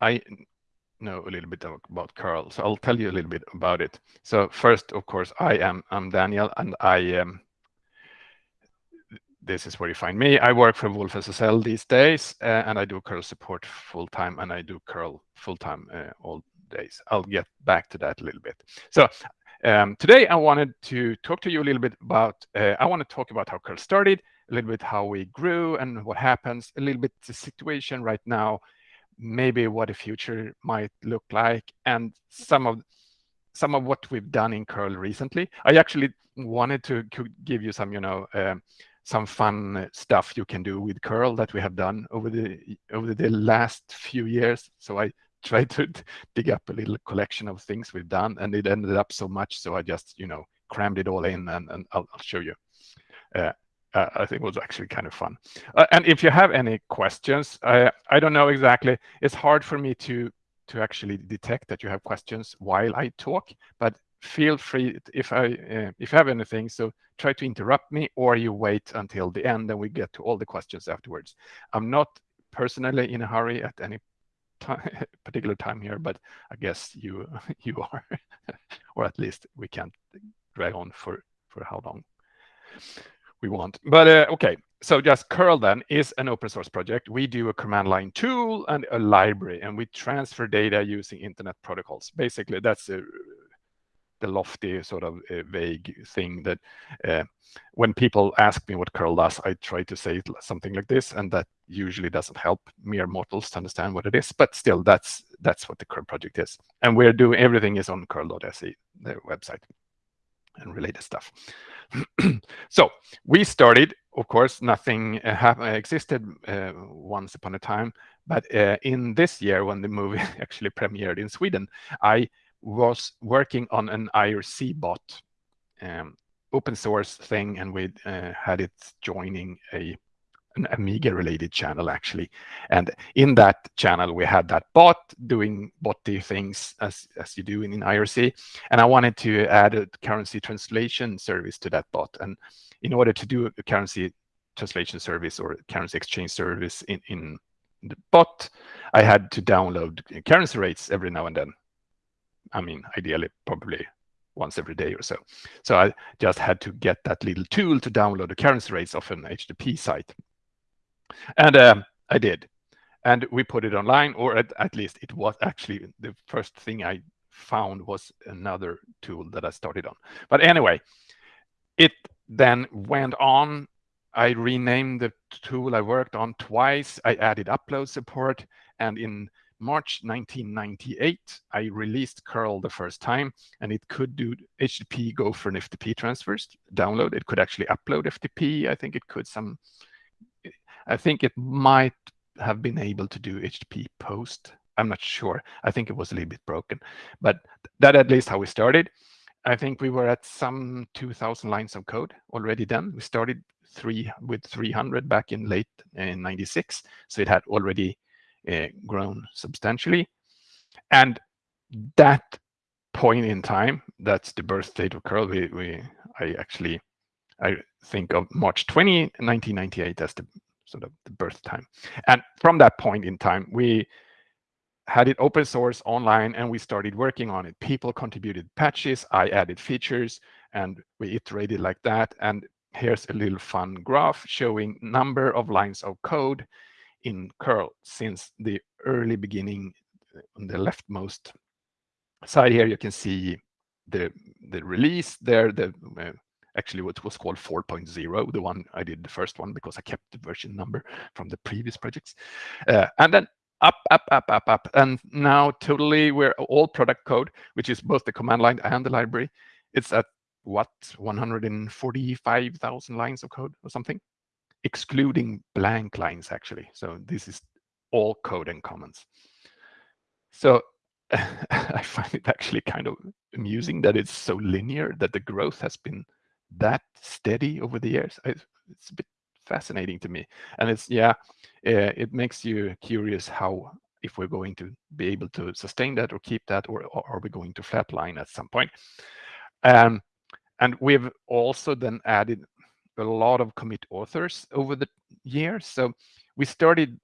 I know a little bit about curl, so I'll tell you a little bit about it. So first, of course, I am I'm Daniel, and I am. Um, this is where you find me. I work for wolfSSL these days, uh, and I do curl support full time, and I do curl full time uh, all days. I'll get back to that a little bit. So um, today I wanted to talk to you a little bit about. Uh, I want to talk about how curl started, a little bit how we grew and what happens, a little bit the situation right now, maybe what the future might look like, and some of some of what we've done in curl recently. I actually wanted to, give you some, you know, um, some fun stuff you can do with curl that we have done over the over the last few years. So I tried to dig up a little collection of things we've done, and it ended up so much. So I just, you know, crammed it all in, and, and I'll, I'll show you. Uh, uh, I think it was actually kind of fun. Uh, and if you have any questions, I, I don't know exactly. It's hard for me to to actually detect that you have questions while I talk, but feel free if I uh, if you have anything. So try to interrupt me, or you wait until the end, and we get to all the questions afterwards. I'm not personally in a hurry at any time, particular time here, but I guess you you are, or at least we can't drag on for for how long we want. But uh, okay, so just curl then is an open source project. We do a command line tool and a library, and we transfer data using internet protocols. Basically, that's a, the lofty sort of uh, vague thing that uh, when people ask me what curl does, I try to say something like this, and that usually doesn't help mere mortals to understand what it is. But still, that's that's what the curl project is, and we're doing everything is on curl.se, their website, and related stuff. so we started, of course, nothing uh, uh, existed uh, once upon a time, but uh, in this year when the movie actually premiered in Sweden, I was working on an IRC bot, um, open source thing, and we uh, had it joining a an Amiga related channel actually. And in that channel, we had that bot doing botty things as, as you do in, in IRC. And I wanted to add a currency translation service to that bot. And in order to do a currency translation service or currency exchange service in, in the bot, I had to download currency rates every now and then. I mean, ideally, probably once every day or so. So I just had to get that little tool to download the currency rates of an HTTP site. And um, I did. And we put it online, or at, at least it was actually the first thing I found was another tool that I started on. But anyway, it then went on. I renamed the tool I worked on twice. I added upload support. And in March 1998, I released curl the first time, and it could do HTTP Gopher an FTP transfers, download. It could actually upload FTP. I think it could some I think it might have been able to do HTTP post. I'm not sure. I think it was a little bit broken, but that at least how we started. I think we were at some 2,000 lines of code already then. We started three with 300 back in late in 96, so it had already uh, grown substantially. And that point in time, that's the birth date of curl. We, we I actually I think of March 20, 1998 as the sort of the birth time. And from that point in time, we had it open source online and we started working on it. People contributed patches, I added features, and we iterated like that. And here's a little fun graph showing number of lines of code in curl since the early beginning on the leftmost side here you can see the the release there the uh, actually what was called 4.0, the one I did the first one because I kept the version number from the previous projects. Uh, and then up, up, up, up, up. And now totally we're all product code, which is both the command line and the library. It's at what, 145,000 lines of code or something, excluding blank lines actually. So this is all code and comments. So I find it actually kind of amusing that it's so linear, that the growth has been that steady over the years. It's a bit fascinating to me. And it's, yeah, uh, it makes you curious how, if we're going to be able to sustain that or keep that, or, or are we going to flatline at some point? Um, and we've also then added a lot of commit authors over the years. So we started,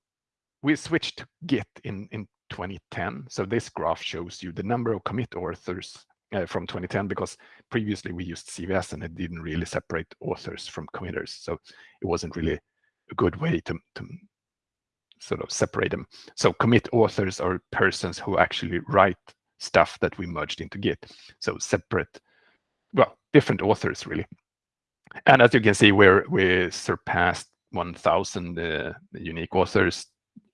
we switched to Git in, in 2010. So this graph shows you the number of commit authors uh, from 2010 because previously we used CVS and it didn't really separate authors from committers. So it wasn't really a good way to, to sort of separate them. So commit authors are persons who actually write stuff that we merged into Git. So separate, well, different authors really. And as you can see, we're we surpassed 1,000 uh, unique authors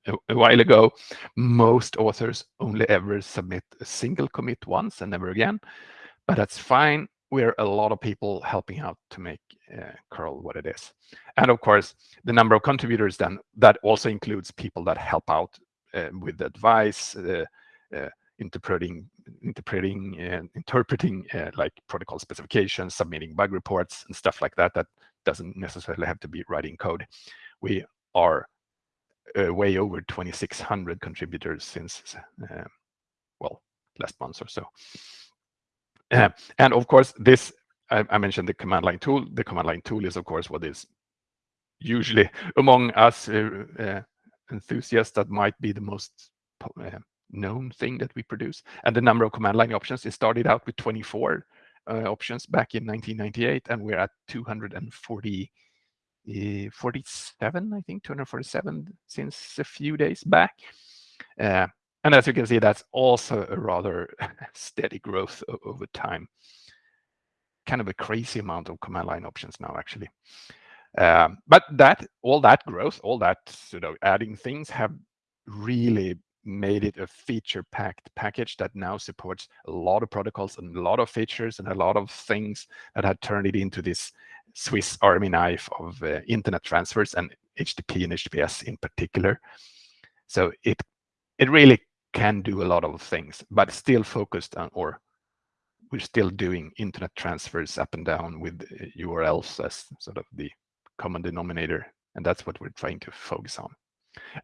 a, while ago. Most authors only ever submit a single commit once and never again, but that's fine. We're a lot of people helping out to make uh, curl what it is. And of course, the number of contributors then, that also includes people that help out uh, with advice, uh, uh interpreting, interpreting, and interpreting uh, like protocol specifications, submitting bug reports and stuff like that. That doesn't necessarily have to be writing code. We are uh, way over 2,600 contributors since, uh, well, last month or so. Uh, and of course, this, I, I, mentioned the command line tool. The command line tool is, of course, what is usually among us uh, uh, enthusiasts that might be the most uh, known thing that we produce. And the number of command line options, it started out with 24 options back in 1998, and we're at 240 uh, 47, I think, 247 since a few days back. Uh, and as you can see, that's also a rather steady growth over time. Kind of a crazy amount of command line options now, actually. Um, but that all that growth, all that sort of adding things have really made it a feature-packed package that now supports a lot of protocols and a lot of features and a lot of things that had turned it into this Swiss Army knife of uh, internet transfers and HTTP and HTTPS in particular. So it it really can do a lot of things, but still focused on, or we're still doing internet transfers up and down with URLs as sort of the common denominator. And that's what we're trying to focus on.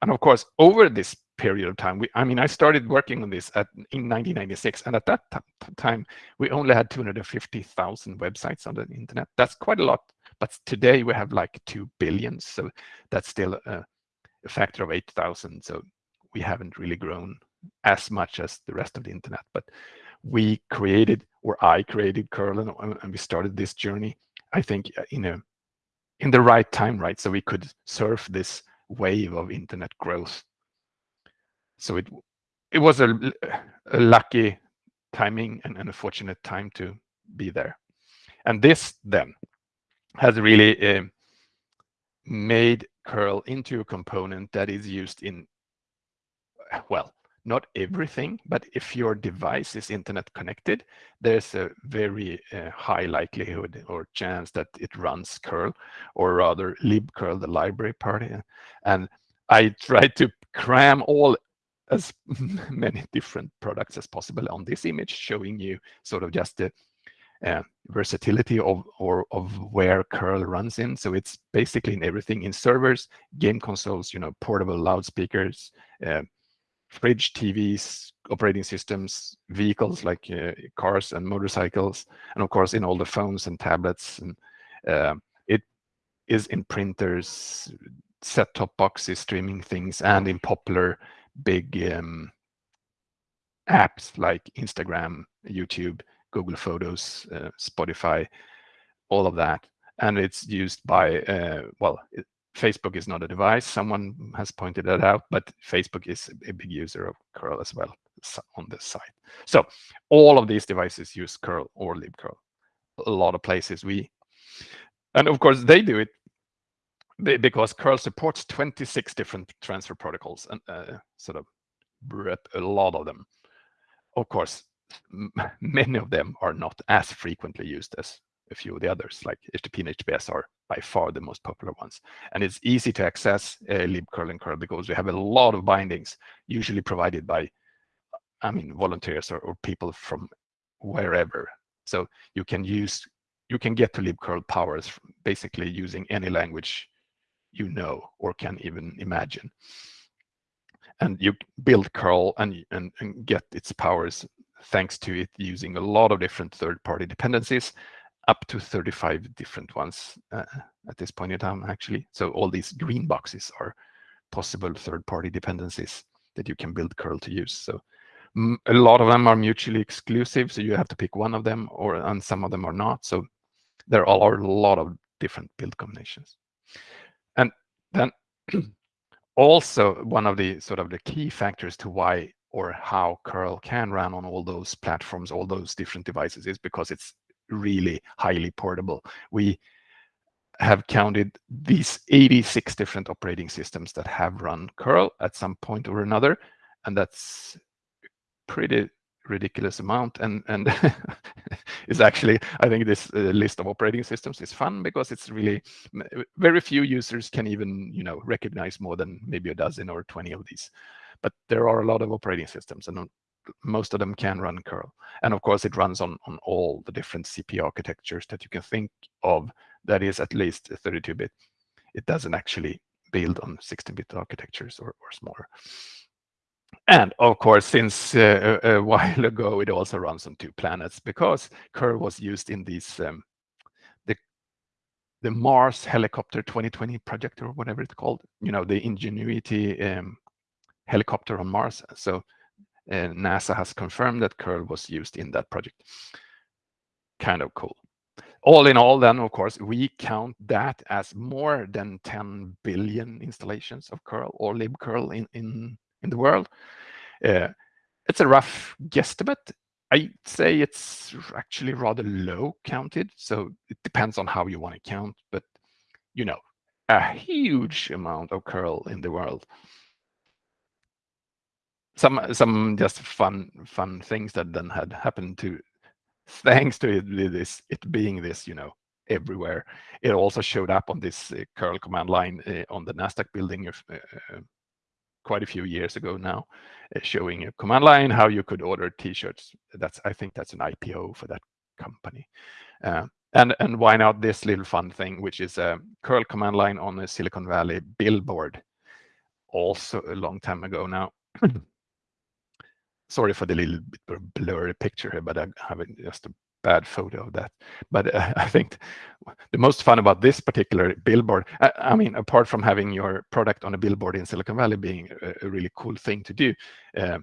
And of course, over this period of time, we, I mean, I started working on this at, in 1996, and at that time, we only had 250,000 websites on the internet. That's quite a lot, but today we have like 2 billion, so that's still a, a factor of 8,000. So we haven't really grown as much as the rest of the internet, but we created, or I created curl, and, and we started this journey, I think, uh, in a in the right time, right? So we could surf this wave of internet growth. So it it was a, a lucky timing and an unfortunate time to be there. And this then has really uh, made curl into a component that is used in, well, not everything, but if your device is internet connected, there's a very uh, high likelihood or chance that it runs curl, or rather libcurl, the library part. And I try to cram all as many different products as possible on this image, showing you sort of just the uh, versatility of or of where curl runs in. So it's basically in everything in servers, game consoles, you know, portable loudspeakers, uh, fridge, TVs, operating systems, vehicles like uh, cars and motorcycles, and of course in all the phones and tablets. And uh, it is in printers, set-top boxes, streaming things, and in popular big um, apps like Instagram, YouTube, Google Photos, uh, Spotify, all of that. And it's used by, uh, well, it, Facebook is not a device. Someone has pointed that out, but Facebook is a big user of curl as well on this side. So all of these devices use curl or libcurl. A lot of places we, and of course they do it because curl supports 26 different transfer protocols and uh, sort of a lot of them. Of course, many of them are not as frequently used as a few of the others, like HTTP and HTTPS are by far the most popular ones. And it's easy to access uh, libcurl and curl because we have a lot of bindings, usually provided by, I mean, volunteers or, or people from wherever. So you can use, you can get to libcurl powers basically using any language you know or can even imagine. And you build curl and, and, and get its powers thanks to it using a lot of different third-party dependencies up to 35 different ones uh, at this point in time, actually. So all these green boxes are possible third-party dependencies that you can build curl to use. So a lot of them are mutually exclusive, so you have to pick one of them, or and some of them are not. So there are a lot of different build combinations. And then also one of the sort of the key factors to why or how curl can run on all those platforms, all those different devices is because it's really highly portable. We have counted these 86 different operating systems that have run curl at some point or another, and that's pretty ridiculous amount and and is actually i think this uh, list of operating systems is fun because it's really very few users can even you know recognize more than maybe a dozen or 20 of these but there are a lot of operating systems and most of them can run curl and of course it runs on on all the different cp architectures that you can think of that is at least 32-bit it doesn't actually build on 16-bit architectures or, or smaller and of course, since uh, a, a, while ago, it also runs on two planets because curl was used in these um, the the Mars helicopter 2020 project or whatever it's called. You know, the Ingenuity um, helicopter on Mars. So uh, NASA has confirmed that curl was used in that project. Kind of cool. All in all, then, of course, we count that as more than 10 billion installations of curl or libcurl in, in in the world. Uh, it's a rough guesstimate. I'd say it's actually rather low counted, so it depends on how you want to count, but you know, a huge amount of curl in the world. Some some just fun fun things that then had happened to thanks to it, this it being this you know everywhere. It also showed up on this uh, curl command line uh, on the Nasdaq building uh, uh quite a few years ago now, uh, showing a command line how you could order T-shirts. That's I think that's an IPO for that company. Uh, and and why not this little fun thing, which is a curl command line on a Silicon Valley billboard, also a long time ago now. Sorry for the little bit blurry picture here, but I'm having just a bad photo of that. But uh, I think the most fun about this particular billboard, I, I, mean, apart from having your product on a billboard in Silicon Valley being a, a really cool thing to do, uh,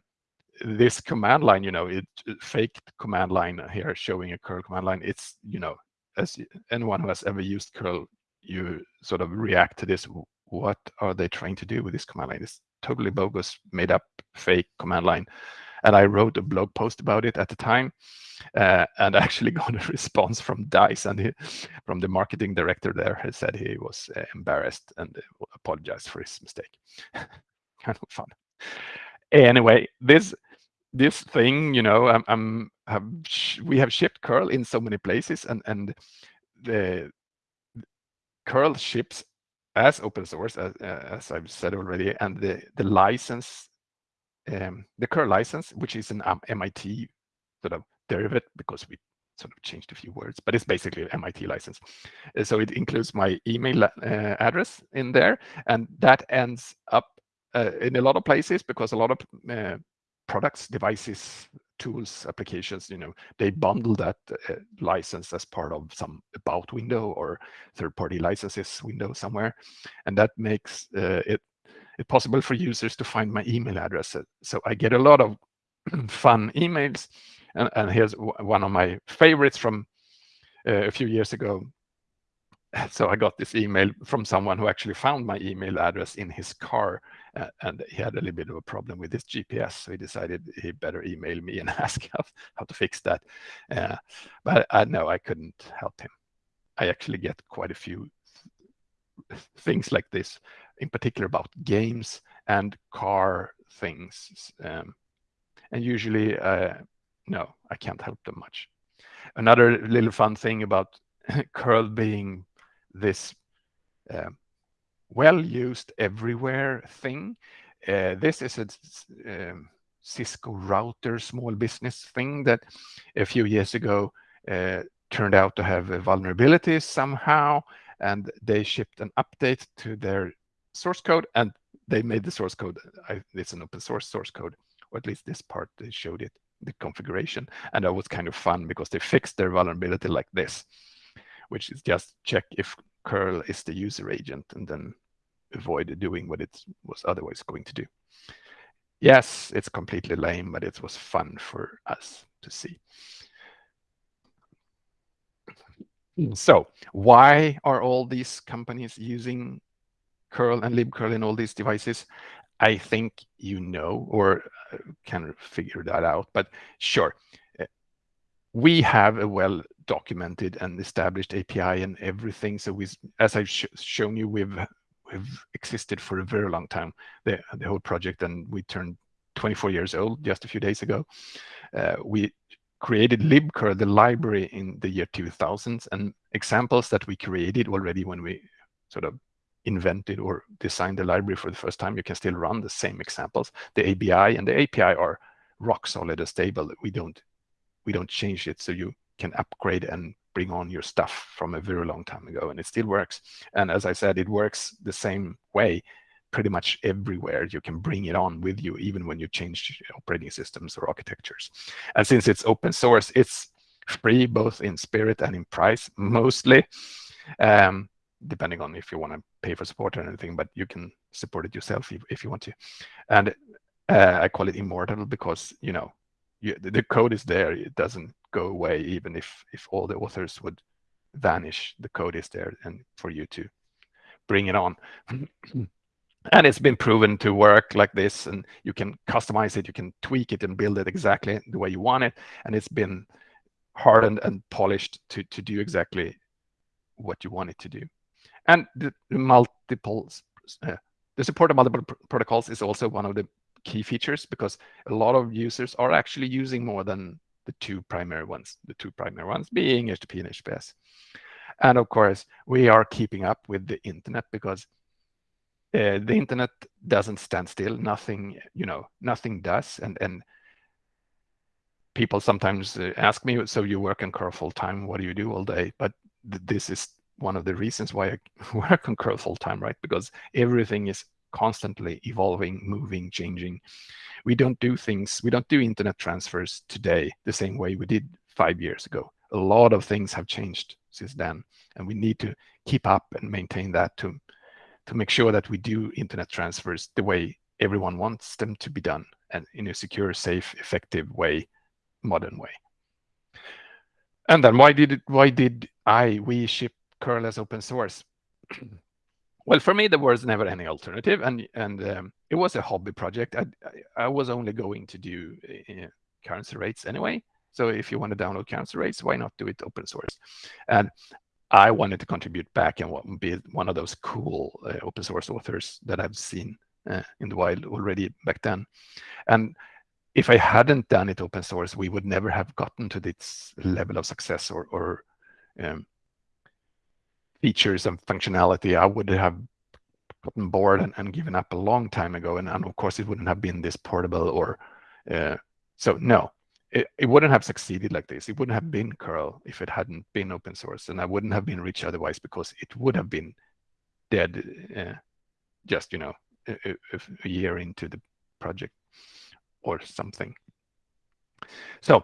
this command line, you know, it fake command line here showing a curl command line. It's, you know, as anyone who has ever used curl, you sort of react to this. What are they trying to do with this command line? It's totally bogus, made up fake command line. And I wrote a blog post about it at the time uh, and actually got a response from Dice and he, from the marketing director there he said he was uh, embarrassed and uh, apologized for his mistake. kind of fun. Anyway, this this thing, you know, I'm, I'm have we have shipped curl in so many places and and the curl ships as open source as, as I've said already and the the license um, the curl license, which is an um, MIT sort of derivative because we sort of changed a few words, but it's basically an MIT license. Uh, so it includes my email uh, address in there, and that ends up uh, in a lot of places because a lot of uh, products, devices, tools, applications, you know, they bundle that uh, license as part of some about window or third-party licenses window somewhere, and that makes uh, it it possible for users to find my email address. So I get a lot of fun emails. And, and here's one of my favorites from uh, a few years ago. So I got this email from someone who actually found my email address in his car, uh, and he had a little bit of a problem with his GPS, so he decided he better email me and ask how, how to fix that. Uh, but I know I couldn't help him. I actually get quite a few things like this in particular about games and car things. Um, and usually, uh, no, I can't help them much. Another little fun thing about curl being this uh, well-used everywhere thing. Uh, this is a um, Cisco router small business thing that a few years ago uh, turned out to have vulnerabilities somehow, and they shipped an update to their source code and they made the source code. I, it's an open source source code, or at least this part they showed it, the configuration. And that was kind of fun because they fixed their vulnerability like this, which is just check if curl is the user agent and then avoid doing what it was otherwise going to do. Yes, it's completely lame, but it was fun for us to see. So why are all these companies using curl and libcurl in all these devices? I think you know or uh, can figure that out, but sure. Uh, we have a well documented and established API and everything. So we, as I've sh shown you, we've we've existed for a very long time, the, the whole project, and we turned 24 years old just a few days ago. Uh, we created libcurl, the library, in the year 2000s, and examples that we created already when we sort of invented or designed the library for the first time, you can still run the same examples. The ABI and the API are rock solid and stable. We don't we don't change it, so you can upgrade and bring on your stuff from a very long time ago, and it still works. And as I said, it works the same way pretty much everywhere. You can bring it on with you, even when you change operating systems or architectures. And since it's open source, it's free both in spirit and in price, mostly. Um, depending on if you want to pay for support or anything, but you can support it yourself if, if you want to. And uh, I call it immortal because, you know, you, the code is there. It doesn't go away, even if, if all the authors would vanish, the code is there and for you to bring it on. and it's been proven to work like this and you can customize it, you can tweak it and build it exactly the way you want it. And it's been hardened and polished to, to do exactly what you want it to do. And the, the multiple, uh, the support of multiple pr protocols is also one of the key features because a lot of users are actually using more than the two primary ones, the two primary ones being HTTP and HTTPS. And of course, we are keeping up with the internet because uh, the internet doesn't stand still. Nothing, you know, nothing does. And and people sometimes uh, ask me, so you work in curl full time? What do you do all day? But th this is one of the reasons why I work on curl full time, right? Because everything is constantly evolving, moving, changing. We don't do things, we don't do internet transfers today the same way we did five years ago. A lot of things have changed since then, and we need to keep up and maintain that to, to make sure that we do internet transfers the way everyone wants them to be done and in a secure, safe, effective way, modern way. And then why did it, why did I, we ship curl as open source? well, for me, there was never any alternative, and and um, it was a hobby project. I I was only going to do uh, currency rates anyway. So if you want to download currency rates, why not do it open source? And I wanted to contribute back and be one of those cool uh, open source authors that I've seen uh, in the wild already back then. And if I hadn't done it open source, we would never have gotten to this level of success or, or um, features and functionality, I would have gotten bored and, and given up a long time ago. And, and, of course, it wouldn't have been this portable or uh, so. No, it, it wouldn't have succeeded like this. It wouldn't have been curl if it hadn't been open source, and I wouldn't have been rich otherwise because it would have been dead uh, just you know a, a year into the project or something. So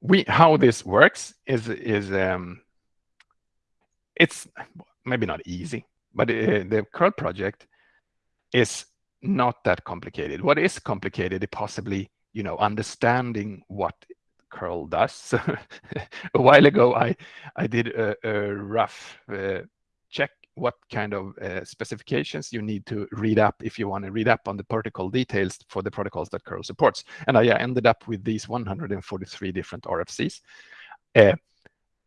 we how this works is is um, it's maybe not easy, but the curl project is not that complicated. What is complicated is possibly, you know, understanding what curl does. a while ago, I I did a, a rough uh, check what kind of uh, specifications you need to read up if you want to read up on the protocol details for the protocols that curl supports. And I ended up with these 143 different RFCs. Uh,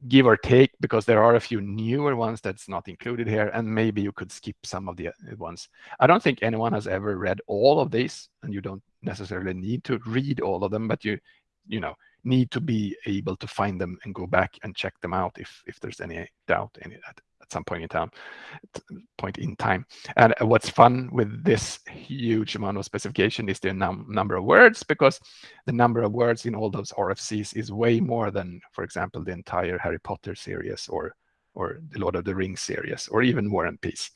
give or take, because there are a few newer ones that's not included here, and maybe you could skip some of the uh, ones. I don't think anyone has ever read all of these, and you don't necessarily need to read all of them, but you, you know, need to be able to find them and go back and check them out if if there's any doubt it at, some point in time point in time and what's fun with this huge amount of specification is the num number of words because the number of words in all those rfcs is way more than for example the entire harry potter series or or the lord of the rings series or even war and peace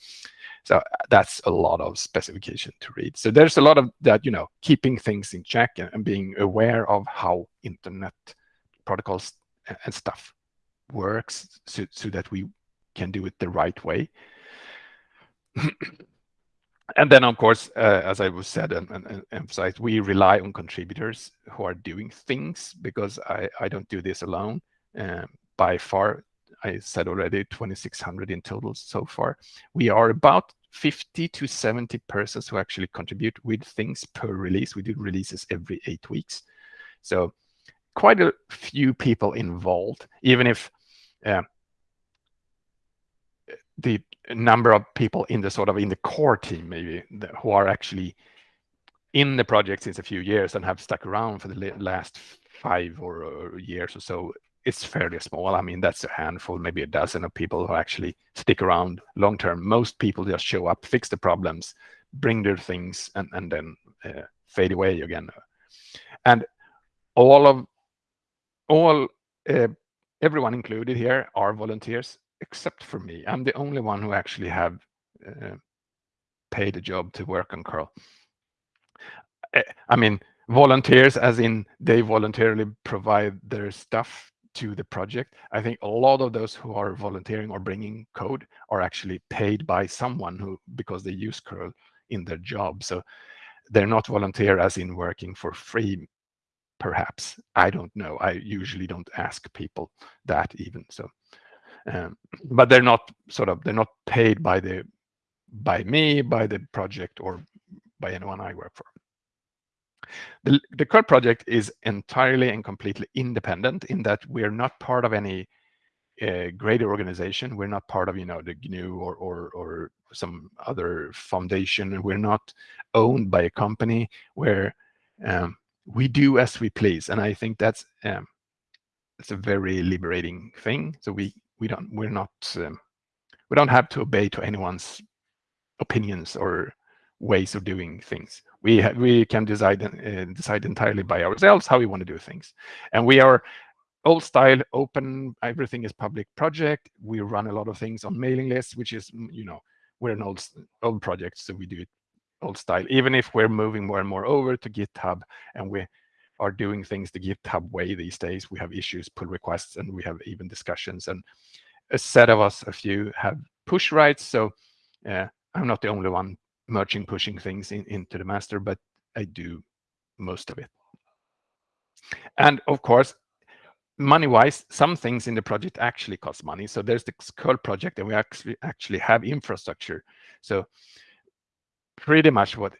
so that's a lot of specification to read. So there's a lot of that, you know, keeping things in check and, and being aware of how internet protocols and stuff works so, so that we can do it the right way. and then, of course, uh, as I was said and, and, and, emphasized, we rely on contributors who are doing things because I, I don't do this alone. Um, by far, I said already, 2,600 in total so far. We are about 50 to 70 persons who actually contribute with things per release. We do releases every eight weeks. So quite a few people involved, even if uh, the number of people in the sort of in the core team maybe who are actually in the project since a few years and have stuck around for the last five or, or years or so it's fairly small. I mean, that's a handful, maybe a dozen of people who actually stick around long term. Most people just show up, fix the problems, bring their things, and, and then uh, fade away again. And all of all uh, everyone included here are volunteers except for me. I'm the only one who actually have uh, paid a job to work on curl. Uh, I mean, volunteers as in they voluntarily provide their stuff to the project. I think a lot of those who are volunteering or bringing code are actually paid by someone who because they use curl in their job. So they're not volunteer as in working for free perhaps i don't know i usually don't ask people that even so um, but they're not sort of they're not paid by the by me by the project or by anyone i work for the, the curl project is entirely and completely independent in that we're not part of any uh, greater organization. We're not part of, you know, the GNU or, or, or some other foundation. We're not owned by a company where um, we do as we please. And I think that's um, it's a very liberating thing. So we we don't we're not um, we don't have to obey to anyone's opinions or ways of doing things. We we can decide uh, decide entirely by ourselves how we want to do things, and we are old style, open. Everything is public project. We run a lot of things on mailing lists, which is you know we're an old old project, so we do it old style. Even if we're moving more and more over to GitHub, and we are doing things the GitHub way these days. We have issues, pull requests, and we have even discussions. And a set of us, a few, have push rights. So uh, I'm not the only one merging, pushing things in, into the master, but I do most of it. And of course, money-wise, some things in the project actually cost money. So there's the curl project, and we actually actually have infrastructure. So pretty much what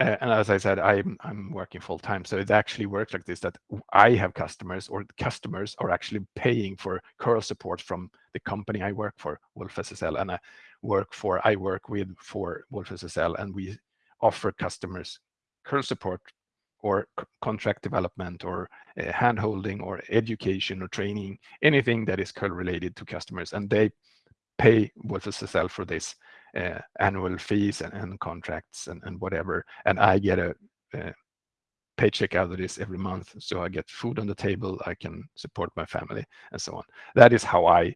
uh, and as I said, I'm I'm working full time, so it actually works like this: that I have customers, or customers are actually paying for curl support from the company I work for, wolfSSL, and I work for I work with for wolfSSL, and we offer customers curl support or contract development or uh, hand holding or education or training, anything that is curl related to customers, and they pay wolfSSL for this Uh, annual fees and, and contracts and, and, whatever. And I get a, a, paycheck out of this every month. So I get food on the table, I can support my family and so on. That is how I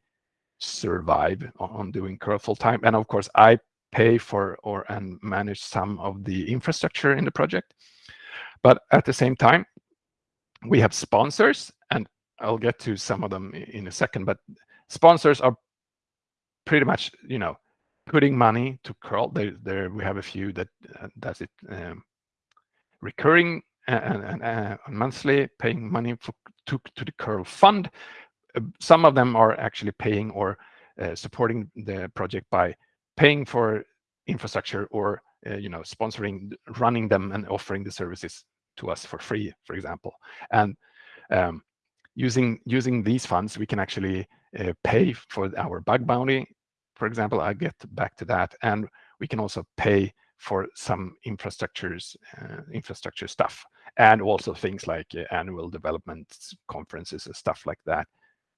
survive on, on doing curl full time. And of course, I pay for or and manage some of the infrastructure in the project. But at the same time, we have sponsors, and I'll get to some of them in a second, but sponsors are pretty much, you know, putting money to curl. There, there we have a few that uh, does it um, recurring and, and uh, monthly, paying money for, to, to the curl fund. Uh, some of them are actually paying or uh, supporting the project by paying for infrastructure or uh, you know sponsoring, running them and offering the services to us for free, for example. And um, using using these funds, we can actually uh, pay for our bug bounty for example, I'll get back to that. And we can also pay for some infrastructures, uh, infrastructure stuff, and also things like uh, annual development conferences and stuff like that,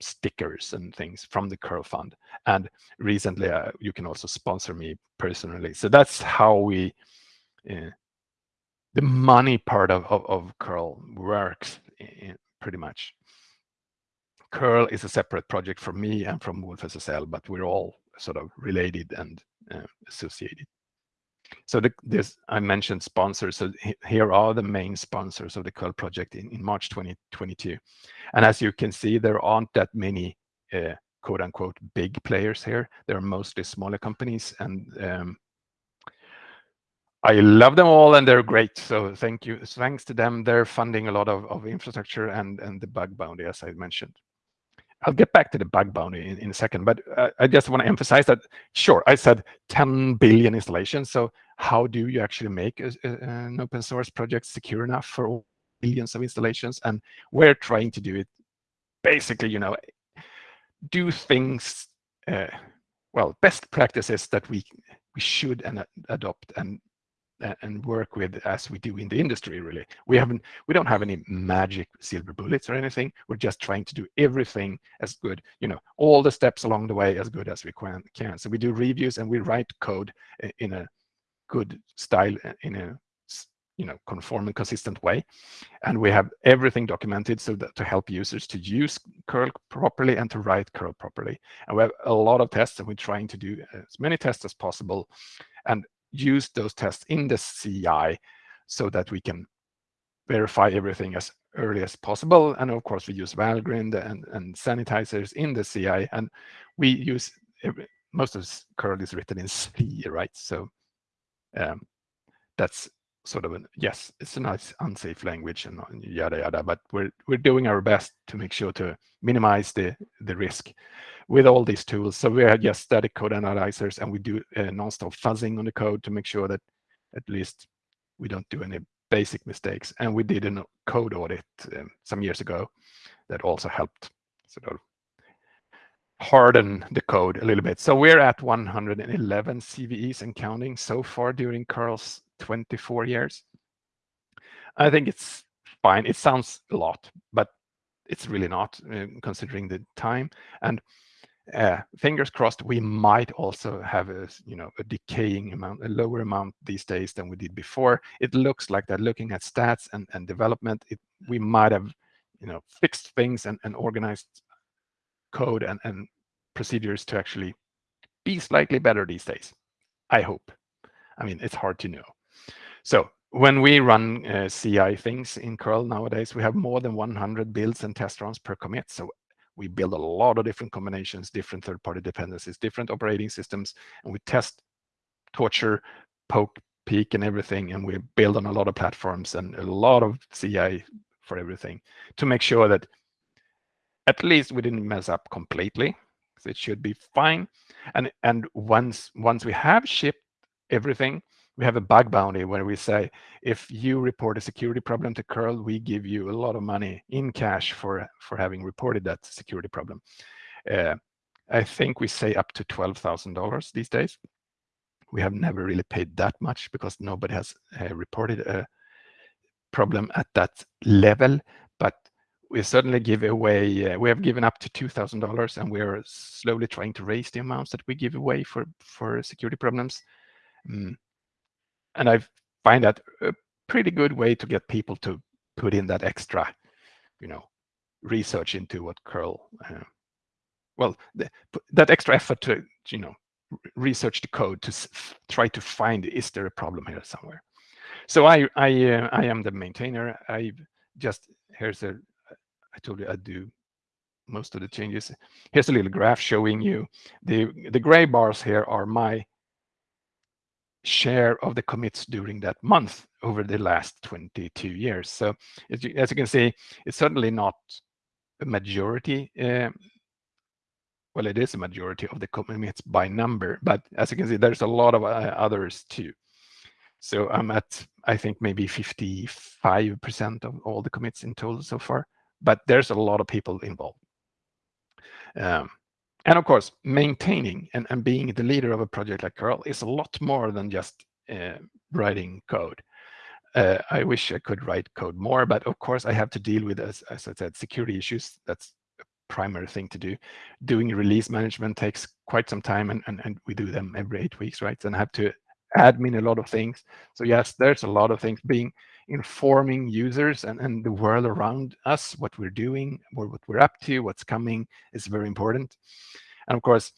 stickers and things from the curl fund. And recently, uh, you can also sponsor me personally. So that's how we, uh, the money part of, of, of curl works pretty much. Curl is a separate project from me and from wolfSSL, but we're all sort of related and uh, associated. So the, this I mentioned sponsors. So here are the main sponsors of the curl project in, in March 2022. And as you can see, there aren't that many uh, quote unquote big players here. They're mostly smaller companies and um, I love them all and they're great. So thank you. Thanks to them, they're funding a lot of, of infrastructure and, and the bug bounty, as I mentioned. I'll get back to the bug bounty in, in a second, but uh, I just want to emphasize that, sure, I said 10 billion installations. So how do you actually make a, a, an open source project secure enough for billions of installations? And we're trying to do it basically, you know, do things, uh, well, best practices that we we should and adopt and and work with as we do in the industry really. We haven't we don't have any magic silver bullets or anything. We're just trying to do everything as good you know all the steps along the way as good as we can can. So we do reviews and we write code in a good style uh, in a you know conform and consistent way. And we have everything documented so that to help users to use curl properly and to write curl properly. And we have a lot of tests and we're trying to do uh, as many tests as possible. And use those tests in the CI so that we can verify everything as early as possible. And of course, we use Valgrind and, and sanitizers in the CI, and we use most of curl is written in C, right? So um, that's sort of an yes, it's a nice unsafe language and yada yada, but we're we're doing our best to make sure to minimize the the risk with all these tools. So we have just static code analyzers and we do uh, non-stop fuzzing on the code to make sure that at least we don't do any basic mistakes. And we did a code audit um, some years ago that also helped sort of harden the code a little bit. So we're at 111 CVEs and counting so far during curl's 24 years. I think it's fine. It sounds a lot, but it's really not uh, considering the time. And uh, fingers crossed, we might also have a you know a decaying amount, a lower amount these days than we did before. It looks like that. Looking at stats and and development, it, we might have you know fixed things and, and organized code and and procedures to actually be slightly better these days. I hope. I mean, it's hard to know. So when we run uh, CI things in curl nowadays, we have more than 100 builds and test runs per commit. So we build a lot of different combinations, different third-party dependencies, different operating systems, and we test, torture, poke, peek, and everything, and we build on a lot of platforms and a lot of CI for everything to make sure that at least we didn't mess up completely. So it should be fine. And and once once we have shipped everything, we have a bug bounty where we say, if you report a security problem to curl, we give you a lot of money in cash for, for having reported that security problem. Uh, I think we say up to $12,000 these days. We have never really paid that much because nobody has uh, reported a problem at that level, but we certainly give away, uh, we have given up to $2,000 and we're slowly trying to raise the amounts that we give away for, for security problems. Mm and I find that a pretty good way to get people to put in that extra, you know, research into what curl, uh, well, the, that extra effort to, you know, research the code to try to find is there a problem here somewhere. So I I uh, I am the maintainer. I just here's a I told you I do most of the changes. Here's a little graph showing you the the gray bars here are my share of the commits during that month over the last 22 years. So as you, as you can see, it's certainly not a majority. Um, well, it is a majority of the commits by number, but as you can see, there's a lot of uh, others too. So I'm at, I think, maybe 55% of all the commits in total so far, but there's a lot of people involved. Um, and of course, maintaining and, and being the leader of a project like curl is a lot more than just uh, writing code. Uh, I wish I could write code more, but of course I have to deal with, as, as I said, security issues. That's a primary thing to do. Doing release management takes quite some time and, and, and we do them every eight weeks, right? And I have to admin a lot of things. So yes, there's a lot of things being informing users and, and the world around us, what we're doing, what, what we're up to, what's coming is very important. And of course,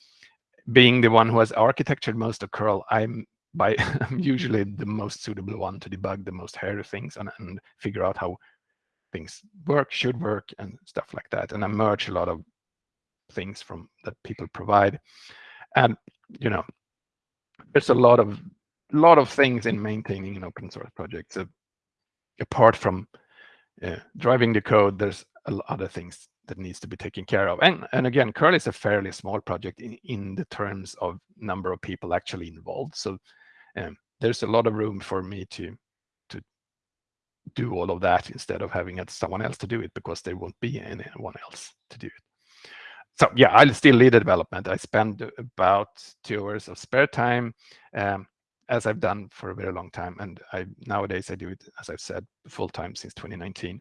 being the one who has architectured most of curl, I'm by I'm usually the most suitable one to debug the most hairy things and, and figure out how things work, should work, and stuff like that. And I merge a lot of things from that people provide. And you know, there's a lot of lot of things in maintaining an open source project. So apart from uh, driving the code, there's a lot other things that needs to be taken care of. And, and again, curl is a fairly small project in, in the terms of number of people actually involved. So um, there's a lot of room for me to to do all of that instead of having someone else to do it because there won't be anyone else to do it. So yeah, I'll still lead the development. I spend about two hours of spare time, um, as I've done for a very long time. And I nowadays I do it, as I've said, full time since 2019.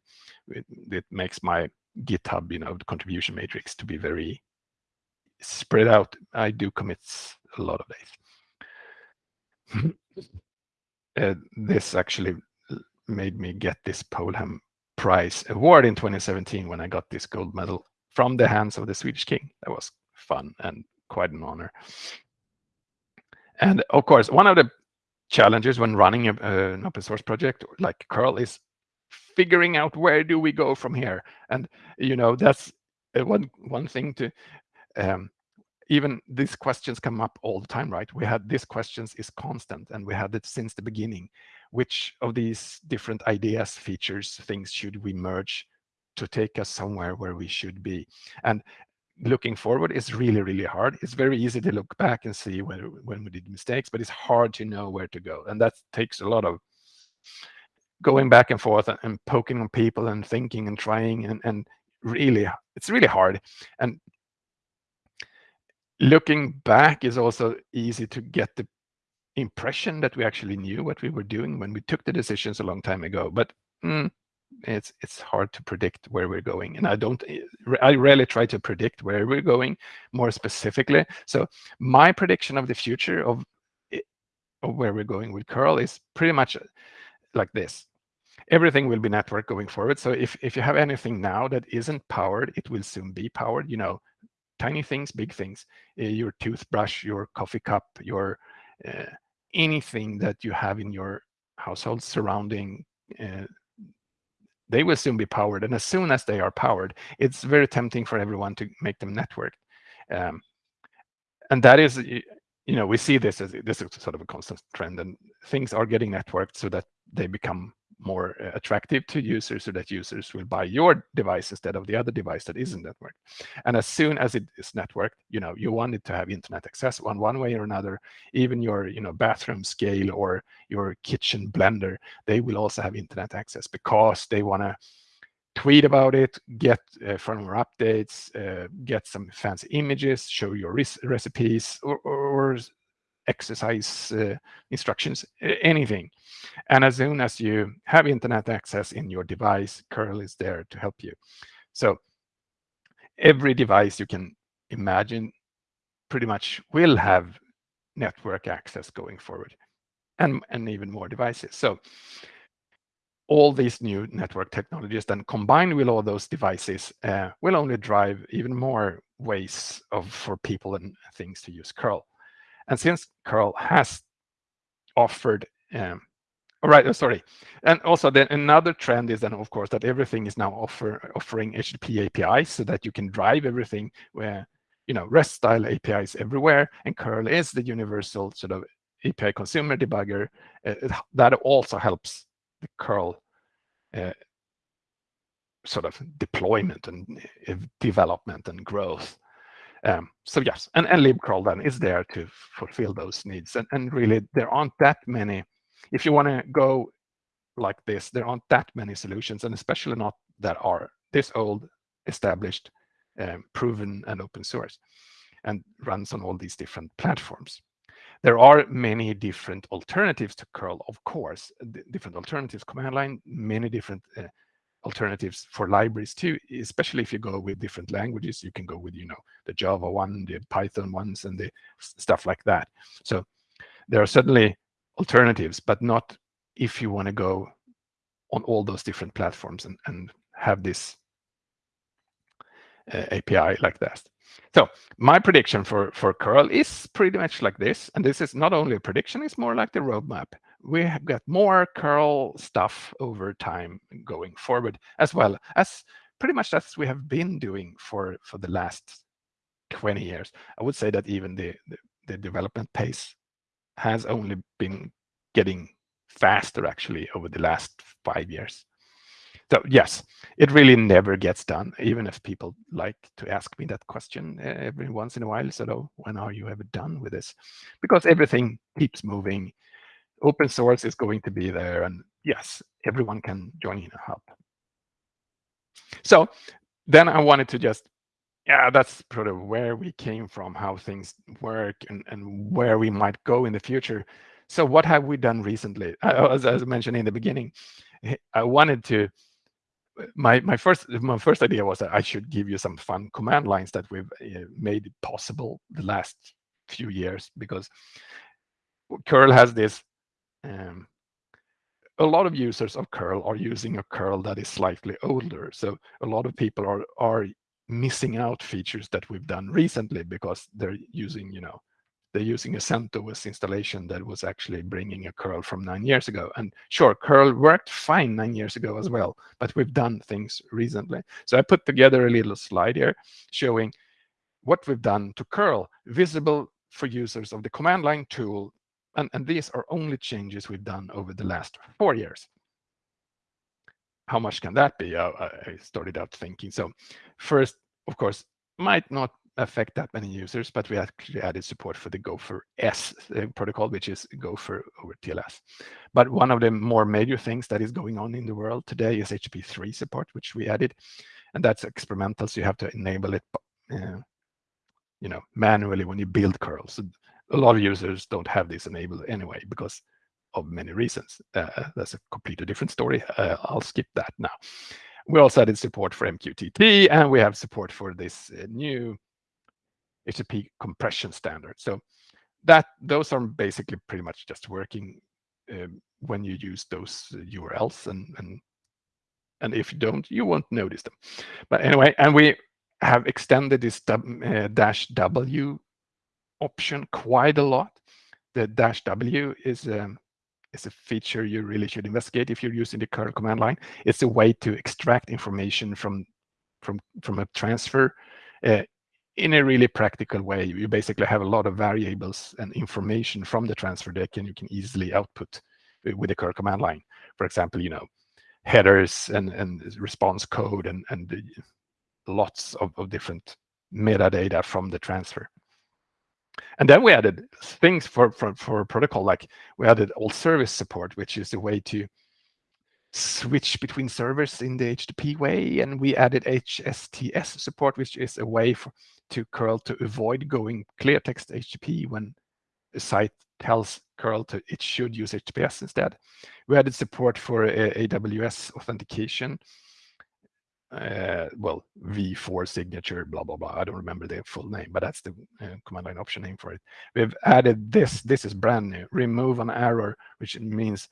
It, it makes my GitHub, you know, the contribution matrix to be very spread out. I do commits a lot of days. uh, this actually made me get this Polhem Prize award in 2017 when I got this gold medal from the hands of the Swedish king. That was fun and quite an honor. And of course, one of the challenges when running a, uh, an open source project like curl is figuring out where do we go from here. And you know that's uh, one one thing to um, even these questions come up all the time right? We had these questions is constant and we had it since the beginning. Which of these different ideas features things should we merge to take us somewhere where we should be? And looking forward is really, really hard. It's very easy to look back and see where, when we did mistakes, but it's hard to know where to go. And that takes a lot of going back and forth and, and poking on people and thinking and trying and, and really, it's really hard. And looking back is also easy to get the impression that we actually knew what we were doing when we took the decisions a long time ago. But mm, it's it's hard to predict where we're going and i don't eh, i rarely try to predict where we're going more specifically. So my prediction of the future of, of where we're going with curl is pretty much uh, like this. Everything will be network going forward so if if you have anything now that isn't powered it will soon be powered. You know tiny things big things your toothbrush your coffee cup your uh, anything that you have in your household surrounding uh, they will soon be powered. And as soon as they are powered, it's very tempting for everyone to make them networked. Um, and that is, you know, we see this as this is sort of a constant trend and things are getting networked so that they become more uh, attractive to users so that users will buy your device instead of the other device that isn't networked. And as soon as it is networked, you know, you want it to have internet access one one way or another. Even your, you know, bathroom scale or your kitchen blender, they will also have internet access because they want to tweet about it, get uh, firmware updates, uh, get some fancy images, show your recipes, or, or exercise uh, instructions, anything. And as soon as you have internet access in your device, curl is there to help you. So every device you can imagine pretty much will have network access going forward and, and even more devices. So all these new network technologies then combined with all those devices uh, will only drive even more ways of for people and things to use curl. And since curl has offered um, all right, oh, sorry. And also then another trend is then of course that everything is now offer offering HTTP APIs so that you can drive everything where you know REST style APIs everywhere and curl is the universal sort of API consumer debugger uh, that also helps the curl uh, sort of deployment and uh, development and growth. Um, so yes, and, and libcurl then is there to fulfill those needs. And, and really, there aren't that many. If you want to go like this, there aren't that many solutions, and especially not that are this old, established, um, proven, and open source, and runs on all these different platforms. There are many different alternatives to curl, of course, different alternatives, command line, many different uh, alternatives for libraries too, especially if you go with different languages, you can go with, you know, the Java one, the Python ones, and the stuff like that. So there are certainly alternatives, but not if you want to go on all those different platforms and, and have this uh, API like that. So my prediction for, for curl is pretty much like this. And this is not only a prediction, it's more like the roadmap we have got more curl stuff over time going forward, as well as pretty much as we have been doing for, for the last 20 years. I would say that even the, the, the development pace has only been getting faster actually over the last five years. So yes, it really never gets done, even if people like to ask me that question uh, every once in a while. So when are you ever done with this? Because everything keeps moving. Open source is going to be there. And yes, everyone can join in a hub. So then I wanted to just, yeah, that's sort of where we came from, how things work and, and where we might go in the future. So what have we done recently? As, as I mentioned in the beginning, I wanted to my my first my first idea was that I should give you some fun command lines that we've uh, made possible the last few years because curl has this um, a lot of users of curl are using a curl that is slightly older. So a lot of people are are missing out features that we've done recently because they're using you know they're using a CentOS installation that was actually bringing a curl from nine years ago. And sure, curl worked fine nine years ago as well, but we've done things recently. So I put together a little slide here showing what we've done to curl, visible for users of the command line tool. And, and these are only changes we've done over the last four years. How much can that be? Oh, I, I started out thinking. So first, of course, might not affect that many users, but we actually added support for the Gopher S uh, protocol, which is Gopher over TLS. But one of the more major things that is going on in the world today is HTTP3 support, which we added, and that's experimental, so you have to enable it, uh, you know, manually when you build curls. A lot of users don't have this enabled anyway because of many reasons. Uh, that's a completely different story. Uh, I'll skip that now. We also added support for MQTT, and we have support for this uh, new HTTP compression standard. So that those are basically pretty much just working um, when you use those URLs and and and if you don't, you won't notice them. But anyway, and we have extended this uh, dash W option quite a lot. The dash W is um, is a feature you really should investigate if you're using the curl command line. It's a way to extract information from from from a transfer uh, in a really practical way. You basically have a lot of variables and information from the transfer deck, and you can easily output uh, with the curl command line. For example, you know, headers and, and response code and, and lots of, of different metadata from the transfer. And then we added things for, for, for protocol, like we added alt-svc support, which is a way to switch between servers in the HTTP way. And we added HSTS support, which is a way for, to curl to avoid going clear text HTTP when a site tells curl to it should use HTTPS instead. We added support for uh, AWS authentication. Uh, well, V4 signature, blah, blah, blah. I don't remember the full name, but that's the uh, command line option name for it. We've added this. This is brand new. Remove-on-error, which means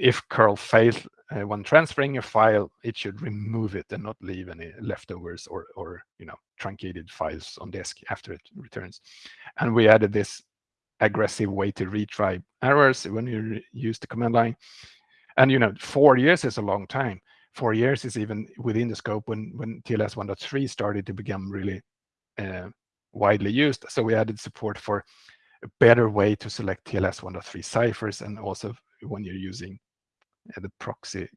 if curl fails uh, when transferring a file, it should remove it and not leave any leftovers or, or you know truncated files on disk after it returns. And we added this aggressive way to retry errors when you use the command line. And you know, four years is a long time. Four years is even within the scope when when TLS 1.3 started to become really uh, widely used. So we added support for a better way to select TLS 1.3 ciphers and also when you're using the proxy,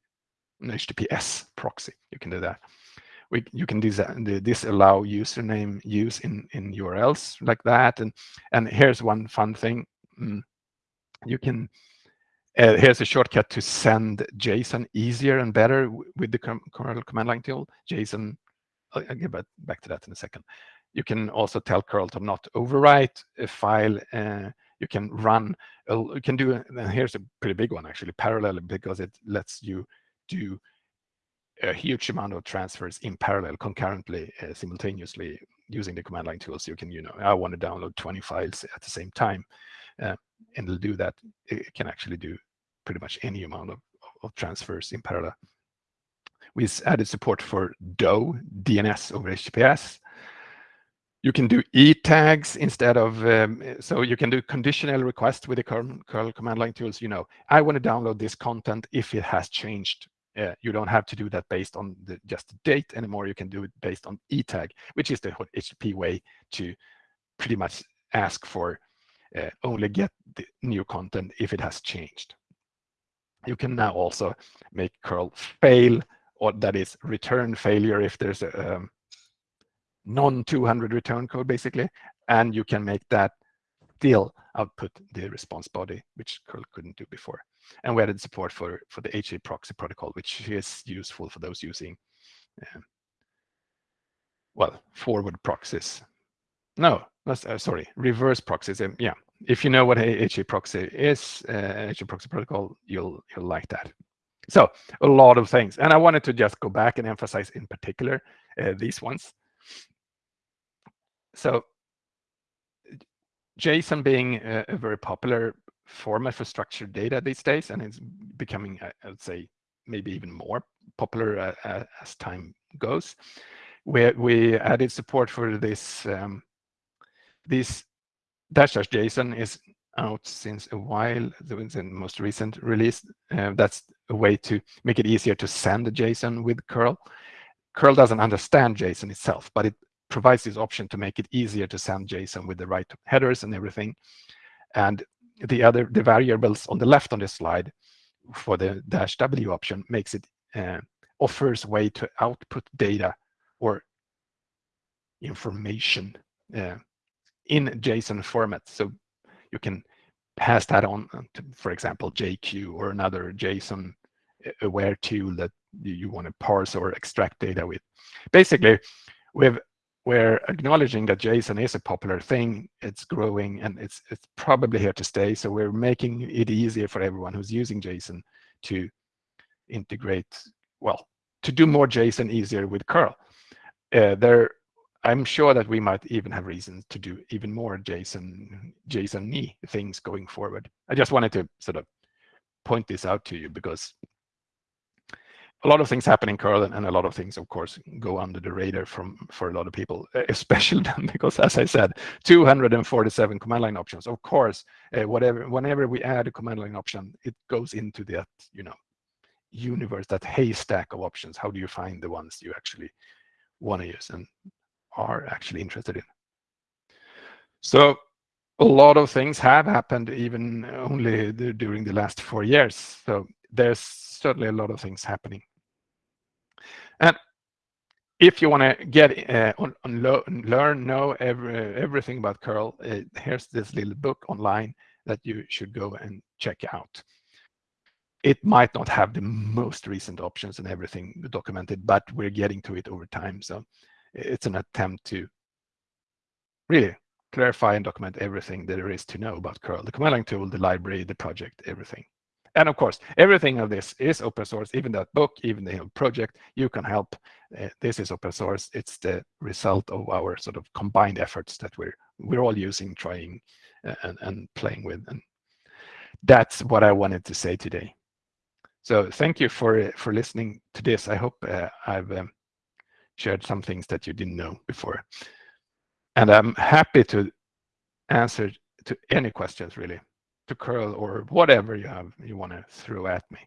HTTPS proxy, you can do that. We, you can disallow username use in, in URLs like that. And, and here's one fun thing. Mm, you can, uh, here's a shortcut to send JSON easier and better with the curl command line tool. JSON, I'll, I'll get back to that in a second. You can also tell curl to not overwrite a file uh, you can run, you can do, and here's a pretty big one actually, parallel because it lets you do a huge amount of transfers in parallel concurrently uh, simultaneously using the command line tools. You can you know i want to download 20 files at the same time uh, and it'll do that it can actually do pretty much any amount of, of transfers in parallel. We added support for DoH dns over https you can do e tags instead of um, so you can do conditional request with the curl, curl command line tools you know. I want to download this content if it has changed. Uh, you don't have to do that based on the, just the date anymore. You can do it based on e tag which is the http way to pretty much ask for uh, only get the new content if it has changed. You can now also make curl fail, or that is return failure if there's a um, non-200 return code, basically, and you can make that still output the response body, which curl couldn't do before. And we added support for, for the HA proxy protocol, which is useful for those using, uh, well, forward proxies. No, uh, sorry, reverse proxies. Um, yeah, if you know what HA proxy is, uh, HA proxy protocol, you'll you'll like that. So a lot of things, and I wanted to just go back and emphasize in particular uh, these ones. So JSON being a, a, very popular format for structured data these days, and it's becoming, I would say, maybe even more popular uh, as time goes. We we added support for this. Um, this dash dash JSON is out since a while. The most recent release. Uh, that's a way to make it easier to send a JSON with curl. Curl doesn't understand JSON itself, but it provides this option to make it easier to send JSON with the right headers and everything. And the other the variables on the left on this slide for the dash W option makes it uh, offers way to output data or information uh, in JSON format. So you can pass that on to, for example, JQ or another JSON uh, aware tool that you want to parse or extract data with. Basically, we've we're acknowledging that JSON is a popular thing, it's growing, and it's it's probably here to stay. So we're making it easier for everyone who's using JSON to integrate, well, to do more JSON easier with curl. Uh, there, I'm sure that we might even have reasons to do even more JSON JSON-y things going forward. I just wanted to sort of point this out to you because a lot of things happen in curl and a lot of things of course go under the radar from for a lot of people especially because as i said 247 command line options. Of course uh, whatever whenever we add a command line option it goes into that you know universe that haystack of options. How do you find the ones you actually want to use and are actually interested in? So a lot of things have happened even only during the last four years. So there's certainly a lot of things happening and if you want to get uh, on, on learn, know every, everything about curl, uh, here's this little book online that you should go and check out. It might not have the most recent options and everything documented, but we're getting to it over time. So it's an attempt to really clarify and document everything that there is to know about curl, the command line tool, the library, the project, everything. And of course, everything of this is open source, even that book, even the project, you can help. Uh, this is open source. It's the result of our sort of combined efforts that we're we're all using, trying uh, and, and playing with. And that's what I wanted to say today. So thank you for for listening to this. I hope uh, I've um, shared some things that you didn't know before. And I'm happy to answer to any questions really to curl or whatever you have you want to throw at me.